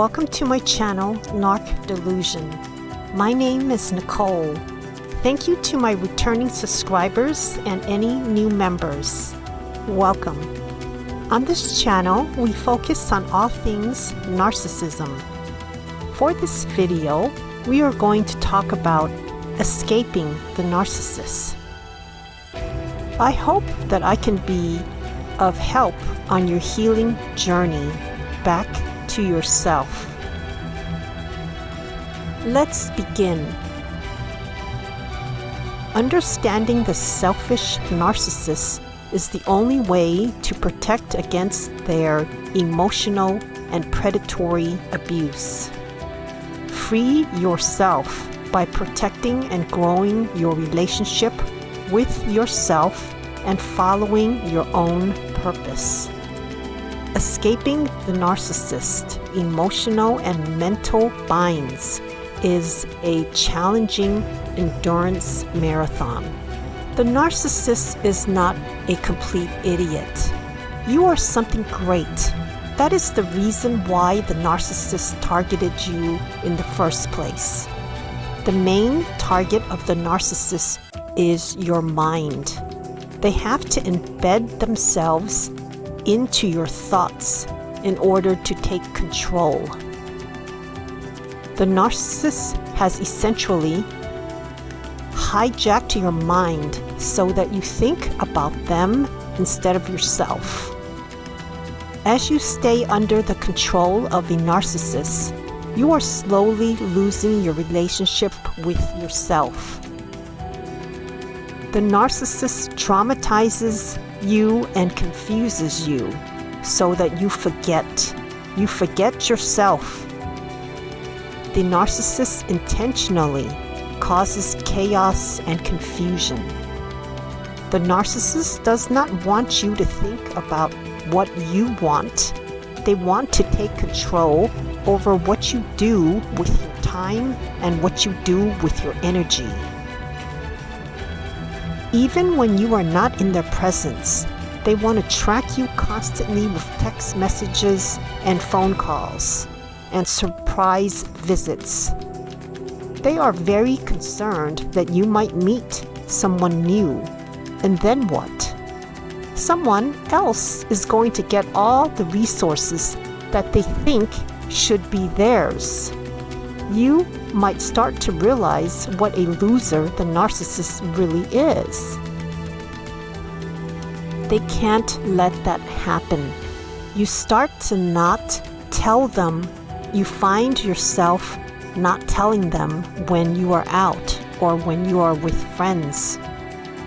Welcome to my channel, Narc Delusion. My name is Nicole. Thank you to my returning subscribers and any new members. Welcome. On this channel, we focus on all things narcissism. For this video, we are going to talk about escaping the narcissist. I hope that I can be of help on your healing journey back to yourself. Let's begin. Understanding the selfish narcissist is the only way to protect against their emotional and predatory abuse. Free yourself by protecting and growing your relationship with yourself and following your own purpose. Escaping the narcissist emotional and mental binds is a challenging endurance marathon. The narcissist is not a complete idiot. You are something great. That is the reason why the narcissist targeted you in the first place. The main target of the narcissist is your mind. They have to embed themselves into your thoughts in order to take control. The narcissist has essentially hijacked your mind so that you think about them instead of yourself. As you stay under the control of a narcissist, you are slowly losing your relationship with yourself. The narcissist traumatizes you and confuses you so that you forget. You forget yourself. The narcissist intentionally causes chaos and confusion. The narcissist does not want you to think about what you want. They want to take control over what you do with your time and what you do with your energy. Even when you are not in their presence, they want to track you constantly with text messages and phone calls and surprise visits. They are very concerned that you might meet someone new. And then what? Someone else is going to get all the resources that they think should be theirs. You might start to realize what a loser the narcissist really is. They can't let that happen. You start to not tell them. You find yourself not telling them when you are out or when you are with friends.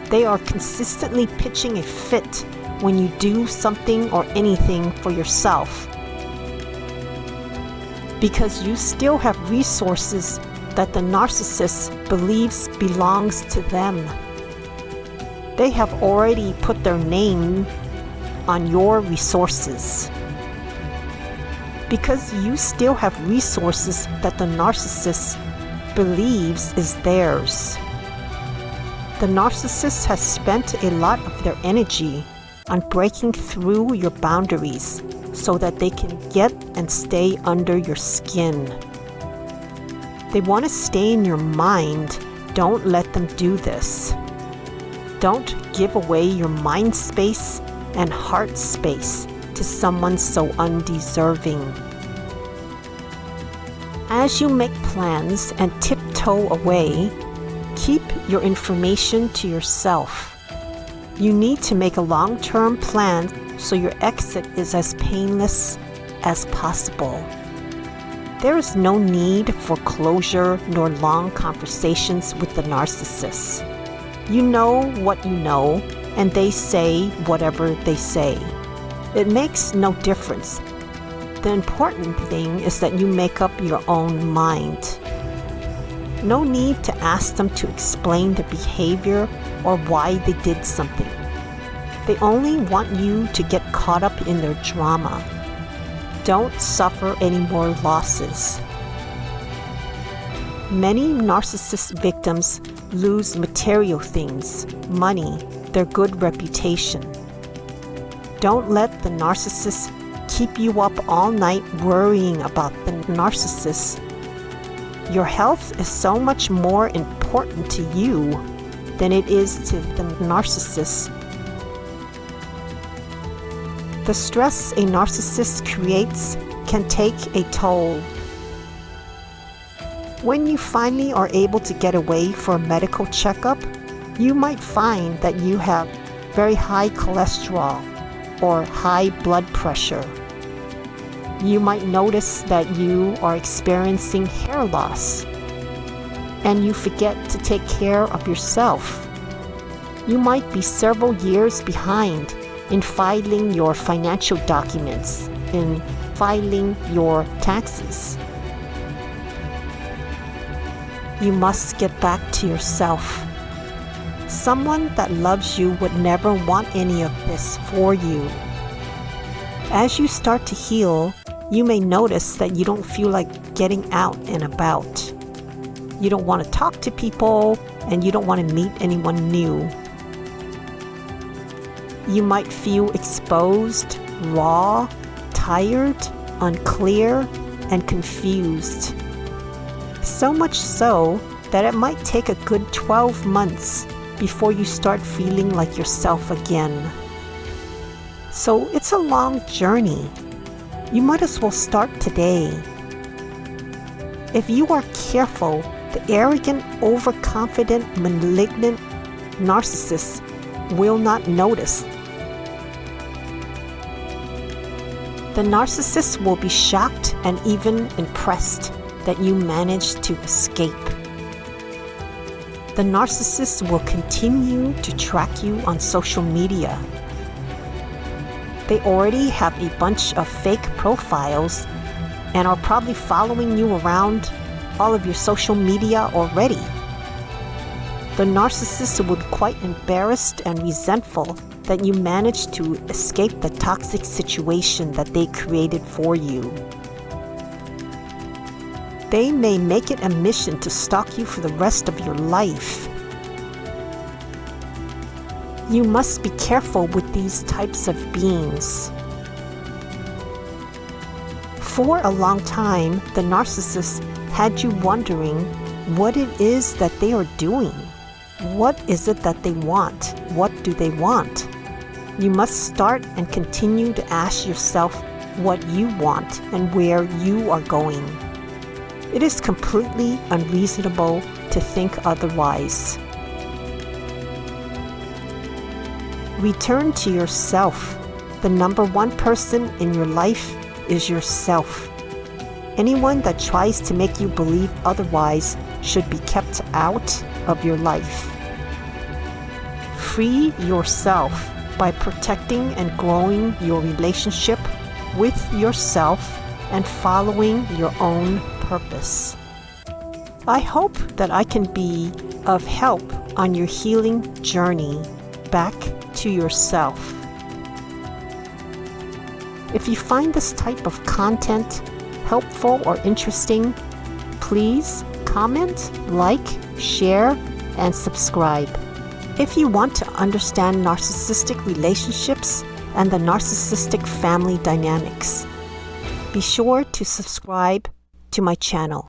They are consistently pitching a fit when you do something or anything for yourself because you still have resources that the narcissist believes belongs to them. They have already put their name on your resources. Because you still have resources that the narcissist believes is theirs. The narcissist has spent a lot of their energy on breaking through your boundaries so that they can get and stay under your skin. They want to stay in your mind. Don't let them do this. Don't give away your mind space and heart space to someone so undeserving. As you make plans and tiptoe away, keep your information to yourself. You need to make a long-term plan so your exit is as painless as possible. There is no need for closure nor long conversations with the narcissist. You know what you know, and they say whatever they say. It makes no difference. The important thing is that you make up your own mind. No need to ask them to explain their behavior or why they did something. They only want you to get caught up in their drama. Don't suffer any more losses. Many narcissist victims lose material things, money, their good reputation. Don't let the narcissist keep you up all night worrying about the narcissist, your health is so much more important to you than it is to the narcissist. The stress a narcissist creates can take a toll. When you finally are able to get away for a medical checkup, you might find that you have very high cholesterol or high blood pressure. You might notice that you are experiencing hair loss and you forget to take care of yourself. You might be several years behind in filing your financial documents, in filing your taxes. You must get back to yourself. Someone that loves you would never want any of this for you. As you start to heal, you may notice that you don't feel like getting out and about. You don't want to talk to people and you don't want to meet anyone new. You might feel exposed, raw, tired, unclear, and confused. So much so that it might take a good 12 months before you start feeling like yourself again. So it's a long journey. You might as well start today. If you are careful, the arrogant, overconfident, malignant narcissist will not notice. The narcissist will be shocked and even impressed that you managed to escape. The narcissist will continue to track you on social media. They already have a bunch of fake profiles and are probably following you around all of your social media already. The narcissist would be quite embarrassed and resentful that you managed to escape the toxic situation that they created for you. They may make it a mission to stalk you for the rest of your life. You must be careful with these types of beings. For a long time, the narcissist had you wondering what it is that they are doing. What is it that they want? What do they want? You must start and continue to ask yourself what you want and where you are going. It is completely unreasonable to think otherwise. Return to yourself. The number one person in your life is yourself. Anyone that tries to make you believe otherwise should be kept out of your life. Free yourself by protecting and growing your relationship with yourself and following your own purpose. I hope that I can be of help on your healing journey back to yourself. If you find this type of content helpful or interesting, please comment, like, share, and subscribe. If you want to understand narcissistic relationships and the narcissistic family dynamics, be sure to subscribe to my channel.